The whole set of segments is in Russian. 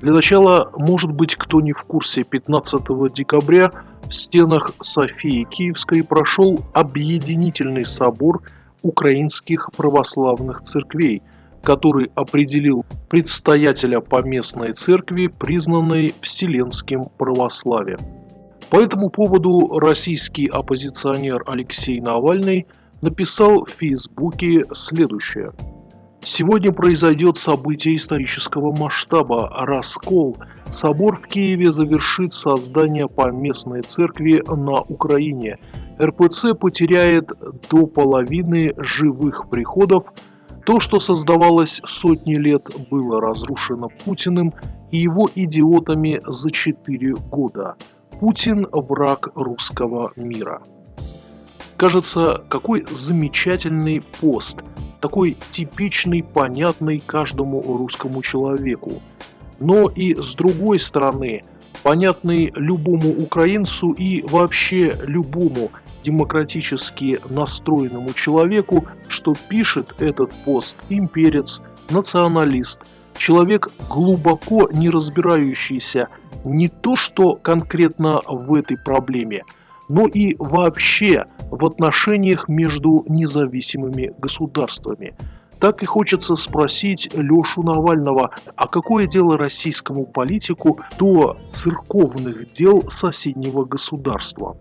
Для начала, может быть, кто не в курсе, 15 декабря в стенах Софии Киевской прошел объединительный собор украинских православных церквей, который определил предстоятеля поместной церкви, признанной Вселенским православием. По этому поводу российский оппозиционер Алексей Навальный написал в Фейсбуке следующее – Сегодня произойдет событие исторического масштаба – раскол. Собор в Киеве завершит создание поместной церкви на Украине. РПЦ потеряет до половины живых приходов. То, что создавалось сотни лет, было разрушено Путиным и его идиотами за 4 года. Путин – враг русского мира. Кажется, какой замечательный пост – такой типичный, понятный каждому русскому человеку. Но и с другой стороны, понятный любому украинцу и вообще любому демократически настроенному человеку, что пишет этот пост имперец, националист, человек глубоко не разбирающийся не то что конкретно в этой проблеме, но и вообще в отношениях между независимыми государствами. Так и хочется спросить Лешу Навального, а какое дело российскому политику до церковных дел соседнего государства?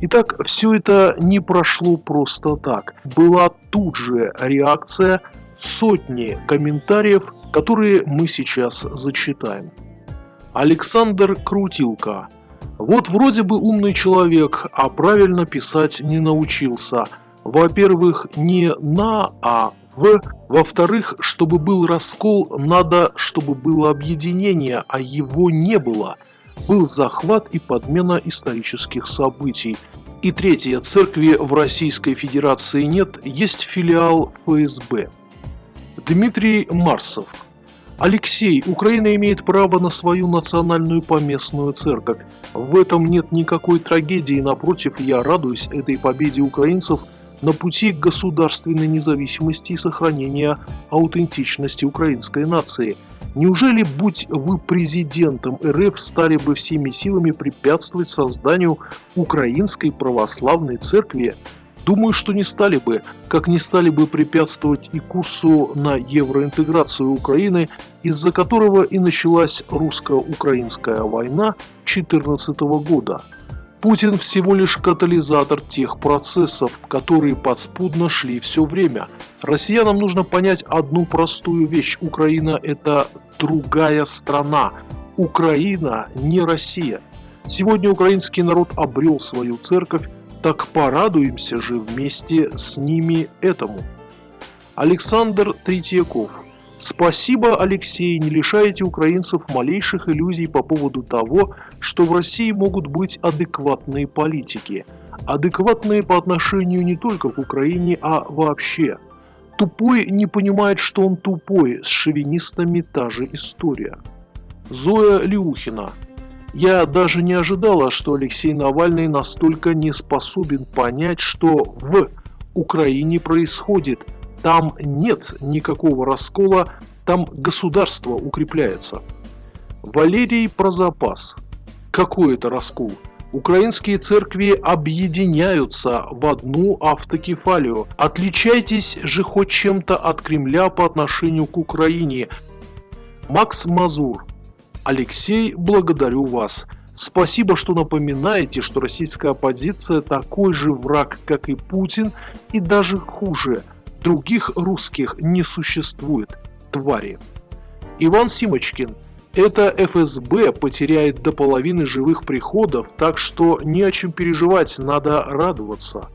Итак, все это не прошло просто так. Была тут же реакция сотни комментариев, которые мы сейчас зачитаем. Александр Крутилка – вот вроде бы умный человек, а правильно писать не научился. Во-первых, не на, а в. Во-вторых, чтобы был раскол, надо, чтобы было объединение, а его не было. Был захват и подмена исторических событий. И третье, церкви в Российской Федерации нет, есть филиал ФСБ. Дмитрий Марсов. Алексей, Украина имеет право на свою национальную поместную церковь. В этом нет никакой трагедии, напротив, я радуюсь этой победе украинцев на пути к государственной независимости и сохранения аутентичности украинской нации. Неужели, будь вы президентом РФ, стали бы всеми силами препятствовать созданию Украинской православной церкви? Думаю, что не стали бы, как не стали бы препятствовать и курсу на евроинтеграцию Украины, из-за которого и началась русско-украинская война 2014 года. Путин всего лишь катализатор тех процессов, которые подспудно шли все время. Россиянам нужно понять одну простую вещь. Украина – это другая страна. Украина не Россия. Сегодня украинский народ обрел свою церковь, так порадуемся же вместе с ними этому. Александр Третьяков. Спасибо, Алексей, не лишаете украинцев малейших иллюзий по поводу того, что в России могут быть адекватные политики. Адекватные по отношению не только к Украине, а вообще. Тупой не понимает, что он тупой, с шовинистами та же история. Зоя Леухина. Я даже не ожидала, что Алексей Навальный настолько не способен понять, что в Украине происходит. Там нет никакого раскола, там государство укрепляется. Валерий про запас. Какой это раскол? Украинские церкви объединяются в одну автокефалию. Отличайтесь же хоть чем-то от Кремля по отношению к Украине. Макс Мазур. Алексей, благодарю вас. Спасибо, что напоминаете, что российская оппозиция такой же враг, как и Путин, и даже хуже. Других русских не существует. Твари. Иван Симочкин. Это ФСБ потеряет до половины живых приходов, так что не о чем переживать, надо радоваться.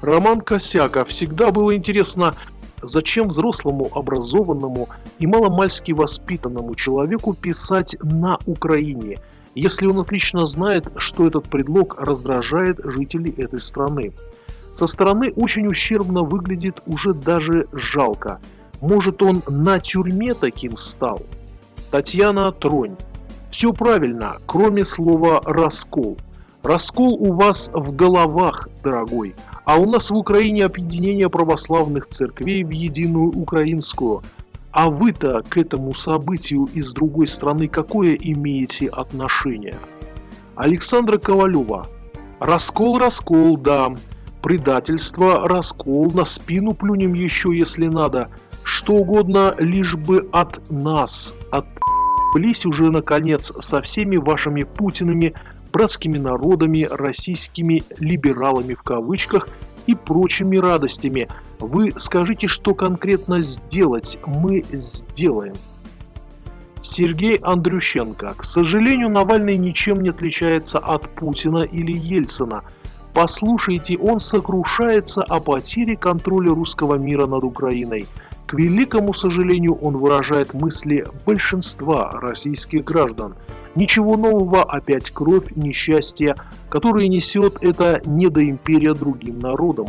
Роман Косяка. Всегда было интересно, Зачем взрослому, образованному и маломальски воспитанному человеку писать на Украине, если он отлично знает, что этот предлог раздражает жителей этой страны? Со стороны очень ущербно выглядит уже даже жалко. Может он на тюрьме таким стал? Татьяна Тронь. Все правильно, кроме слова «раскол». Раскол у вас в головах, дорогой. А у нас в Украине объединение православных церквей в единую украинскую. А вы-то к этому событию из другой страны какое имеете отношение? Александра Ковалева. Раскол, раскол, да. Предательство, раскол, на спину плюнем еще, если надо. Что угодно, лишь бы от нас, от Блись уже, наконец, со всеми вашими Путинами, братскими народами, российскими либералами в кавычках и прочими радостями. Вы скажите, что конкретно сделать, мы сделаем. Сергей Андрющенко. К сожалению, Навальный ничем не отличается от Путина или Ельцина. Послушайте, он сокрушается о потере контроля русского мира над Украиной. К великому сожалению, он выражает мысли большинства российских граждан. Ничего нового, опять кровь, несчастье, которое несет эта недоимперия другим народам.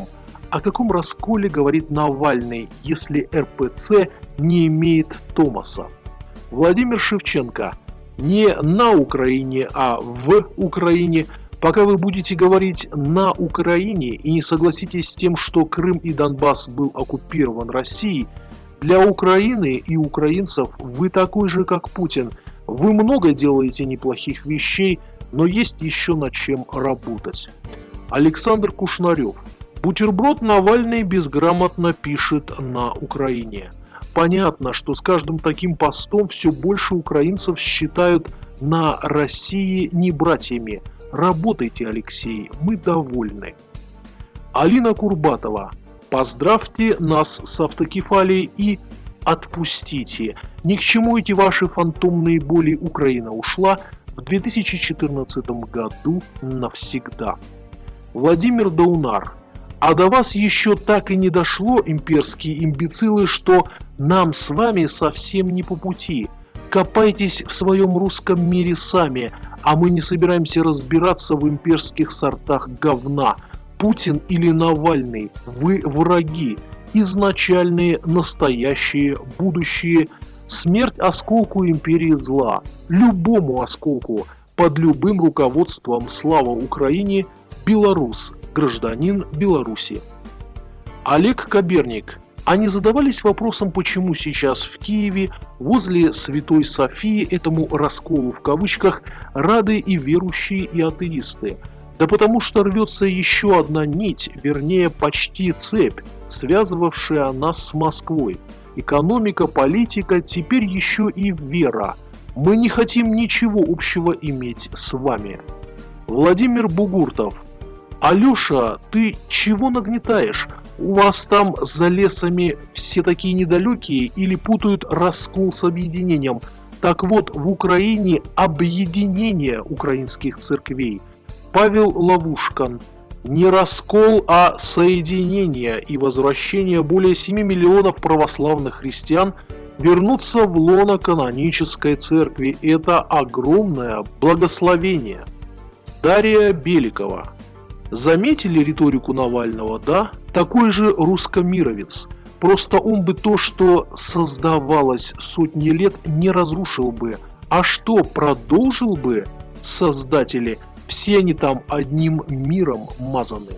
О каком расколе говорит Навальный, если РПЦ не имеет Томаса? Владимир Шевченко. Не на Украине, а в Украине. Пока вы будете говорить «на Украине» и не согласитесь с тем, что Крым и Донбасс был оккупирован Россией – для Украины и украинцев вы такой же, как Путин. Вы много делаете неплохих вещей, но есть еще над чем работать. Александр Кушнарев. Бутерброд Навальный безграмотно пишет на Украине. Понятно, что с каждым таким постом все больше украинцев считают на России не братьями. Работайте, Алексей, мы довольны. Алина Курбатова. Поздравьте нас с автокефалией и отпустите. Ни к чему эти ваши фантомные боли Украина ушла в 2014 году навсегда. Владимир Даунар. А до вас еще так и не дошло, имперские имбецилы, что нам с вами совсем не по пути. Копайтесь в своем русском мире сами, а мы не собираемся разбираться в имперских сортах говна – Путин или Навальный, вы враги, изначальные, настоящие, будущие. Смерть осколку империи зла, любому осколку, под любым руководством. Слава Украине, белорус, гражданин Беларуси. Олег Каберник. Они задавались вопросом, почему сейчас в Киеве, возле Святой Софии, этому расколу в кавычках, рады и верующие, и атеисты – да потому что рвется еще одна нить, вернее почти цепь, связывавшая нас с Москвой. Экономика, политика, теперь еще и вера. Мы не хотим ничего общего иметь с вами. Владимир Бугуртов. Алеша, ты чего нагнетаешь? У вас там за лесами все такие недалекие или путают раскол с объединением? Так вот, в Украине объединение украинских церквей – Павел Ловушкан. Не раскол, а соединение и возвращение более 7 миллионов православных христиан вернуться в лоно канонической церкви. Это огромное благословение. Дарья Беликова. Заметили риторику Навального, да? Такой же русскомировец. Просто он бы то, что создавалось сотни лет, не разрушил бы. А что продолжил бы создатели – все они там одним миром мазаны.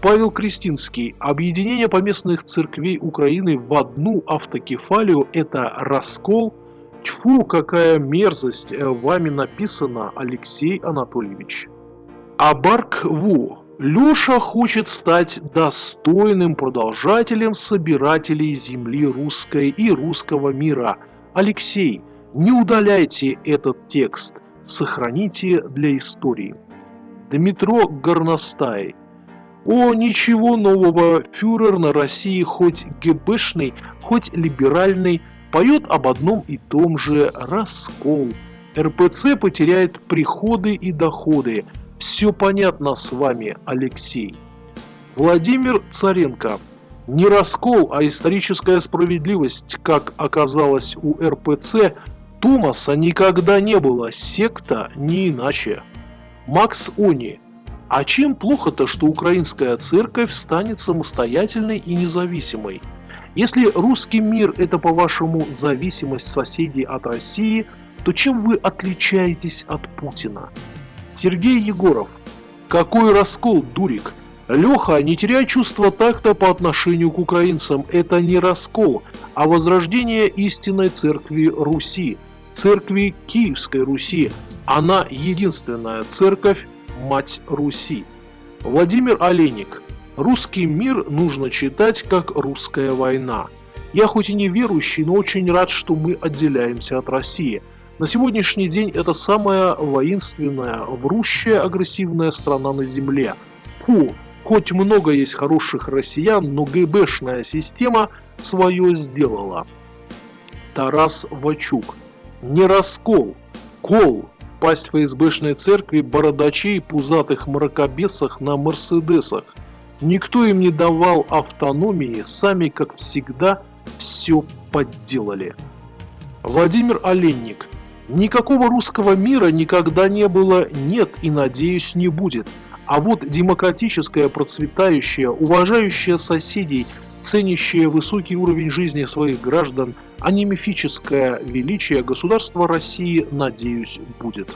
Павел Кристинский. Объединение поместных церквей Украины в одну автокефалию – это раскол. Тьфу, какая мерзость э, вами написано, Алексей Анатольевич. Абарк Ву. Леша хочет стать достойным продолжателем собирателей земли русской и русского мира. Алексей, не удаляйте этот текст – сохраните для истории. Дмитро Горностай. О, ничего нового, фюрер на России хоть ГБшный, хоть либеральный, поет об одном и том же раскол. РПЦ потеряет приходы и доходы. Все понятно с вами, Алексей. Владимир Царенко. Не раскол, а историческая справедливость, как оказалось у РПЦ, Томаса никогда не было, секта не иначе. Макс Они. А чем плохо-то, что украинская церковь станет самостоятельной и независимой? Если русский мир это, по-вашему, зависимость соседей от России, то чем вы отличаетесь от Путина? Сергей Егоров. Какой раскол, дурик? Леха, не теряй чувство такта по отношению к украинцам. Это не раскол, а возрождение истинной церкви Руси, церкви Киевской Руси. Она единственная церковь, мать Руси. Владимир Олейник. Русский мир нужно читать как русская война. Я хоть и не верующий, но очень рад, что мы отделяемся от России. На сегодняшний день это самая воинственная, врущая, агрессивная страна на Земле. Фу, Хоть много есть хороших россиян, но ГБшная система свое сделала. Тарас Вачук. Не раскол, кол. Пасть ФСБшной церкви бородачей пузатых мракобесах на Мерседесах. Никто им не давал автономии, сами, как всегда, все подделали. Владимир Оленник. Никакого русского мира никогда не было, нет и, надеюсь, не будет. А вот демократическое, процветающее, уважающее соседей, ценящее высокий уровень жизни своих граждан, а не мифическое величие государства России, надеюсь, будет.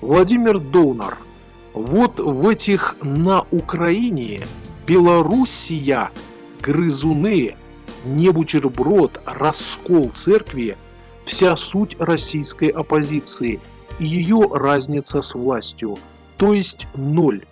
Владимир Доунар. Вот в этих на Украине Белоруссия, грызуны, не бутерброд, раскол церкви, вся суть российской оппозиции и ее разница с властью, то есть ноль.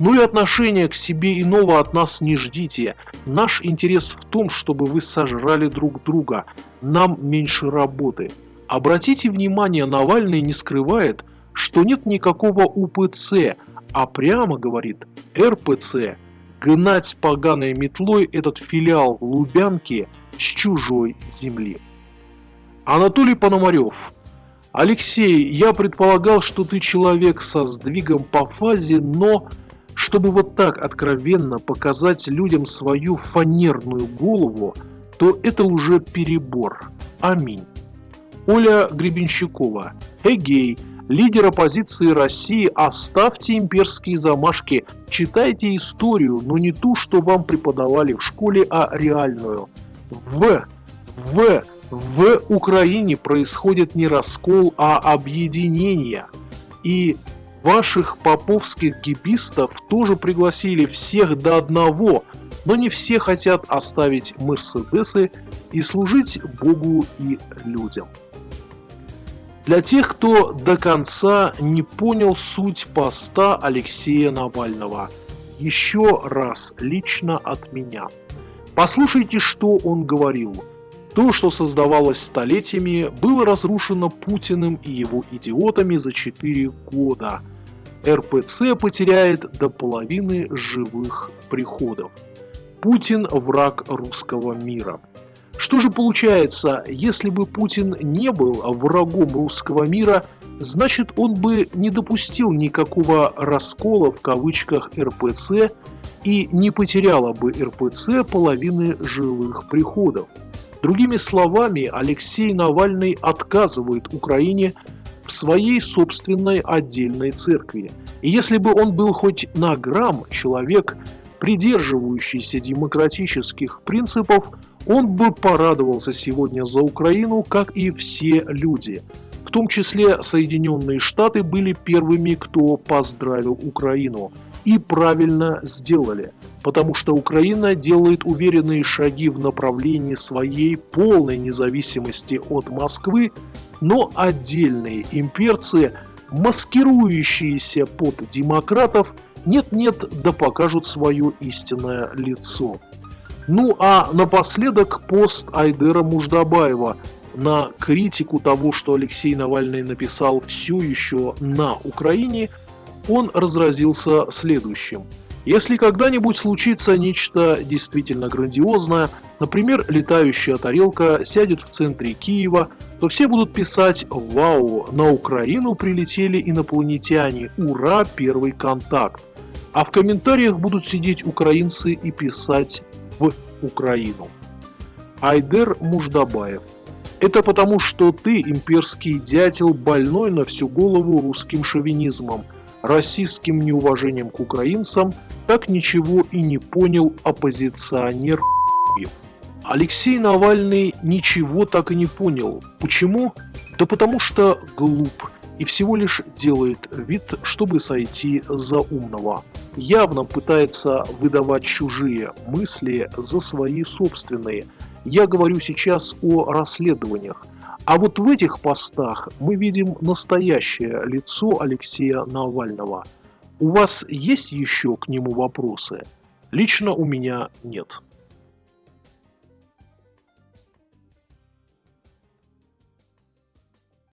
Ну и отношения к себе иного от нас не ждите. Наш интерес в том, чтобы вы сожрали друг друга. Нам меньше работы. Обратите внимание, Навальный не скрывает, что нет никакого УПЦ, а прямо говорит РПЦ. Гнать поганой метлой этот филиал Лубянки с чужой земли. Анатолий Пономарев. Алексей, я предполагал, что ты человек со сдвигом по фазе, но чтобы вот так откровенно показать людям свою фанерную голову, то это уже перебор. Аминь. Оля Гребенщикова. Эгей, лидер оппозиции России, оставьте имперские замашки, читайте историю, но не ту, что вам преподавали в школе, а реальную. В, в, в Украине происходит не раскол, а объединение. И Ваших поповских гибистов тоже пригласили всех до одного, но не все хотят оставить Мерседесы и служить Богу и людям. Для тех, кто до конца не понял суть поста Алексея Навального, еще раз лично от меня. Послушайте, что он говорил. То, что создавалось столетиями, было разрушено Путиным и его идиотами за 4 года. РПЦ потеряет до половины живых приходов. Путин – враг русского мира. Что же получается, если бы Путин не был врагом русского мира, значит он бы не допустил никакого «раскола» в кавычках РПЦ и не потеряла бы РПЦ половины живых приходов. Другими словами, Алексей Навальный отказывает Украине в своей собственной отдельной церкви. И если бы он был хоть на грамм человек, придерживающийся демократических принципов, он бы порадовался сегодня за Украину, как и все люди. В том числе Соединенные Штаты были первыми, кто поздравил Украину. И правильно сделали – потому что Украина делает уверенные шаги в направлении своей полной независимости от Москвы, но отдельные имперцы, маскирующиеся под демократов, нет-нет, да покажут свое истинное лицо. Ну а напоследок пост Айдера Муждабаева на критику того, что Алексей Навальный написал все еще на Украине, он разразился следующим – если когда-нибудь случится нечто действительно грандиозное, например, летающая тарелка сядет в центре Киева, то все будут писать «Вау, на Украину прилетели инопланетяне, ура, первый контакт!» А в комментариях будут сидеть украинцы и писать «В Украину». Айдер Муждабаев это потому, что ты, имперский дятел, больной на всю голову русским шовинизмом – расистским неуважением к украинцам, так ничего и не понял оппозиционер Алексей Навальный ничего так и не понял. Почему? Да потому что глуп. и всего лишь делает вид, чтобы сойти за умного. Явно пытается выдавать чужие мысли за свои собственные. Я говорю сейчас о расследованиях. А вот в этих постах мы видим настоящее лицо Алексея Навального. У вас есть еще к нему вопросы? Лично у меня нет.